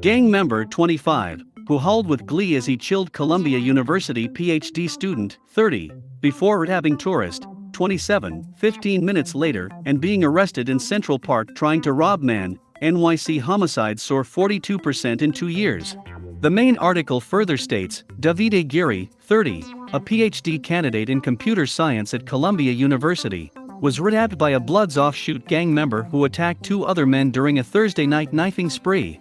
Gang member 25, who howled with glee as he chilled Columbia University PhD student 30, before rehabbing tourist 27, 15 minutes later, and being arrested in Central Park trying to rob man, NYC homicides soar 42% in two years. The main article further states Davide Giri, 30, a PhD candidate in computer science at Columbia University, was rehabbed by a Bloods offshoot gang member who attacked two other men during a Thursday night knifing spree.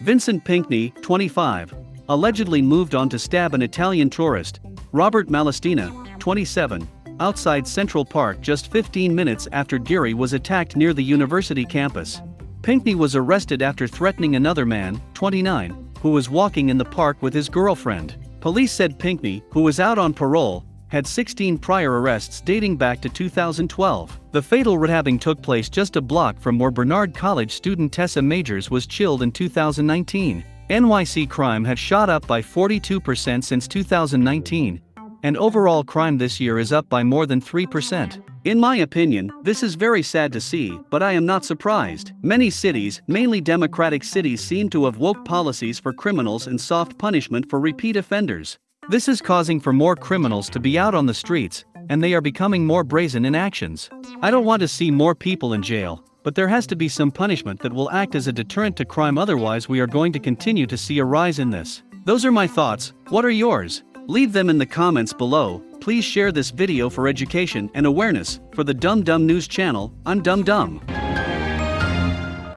Vincent Pinkney, 25, allegedly moved on to stab an Italian tourist, Robert Malestina, 27, outside Central Park just 15 minutes after Giri was attacked near the university campus. Pinkney was arrested after threatening another man, 29, who was walking in the park with his girlfriend. Police said Pinkney, who was out on parole, had 16 prior arrests dating back to 2012. The fatal rehabbing took place just a block from where Barnard College student Tessa Majors was chilled in 2019. NYC crime had shot up by 42% since 2019, and overall crime this year is up by more than 3%. In my opinion, this is very sad to see, but I am not surprised. Many cities, mainly democratic cities, seem to have woke policies for criminals and soft punishment for repeat offenders. This is causing for more criminals to be out on the streets, and they are becoming more brazen in actions. I don't want to see more people in jail, but there has to be some punishment that will act as a deterrent to crime otherwise we are going to continue to see a rise in this. Those are my thoughts, what are yours? Leave them in the comments below, please share this video for education and awareness, for the Dumb Dumb News channel, I'm Dumb Dumb.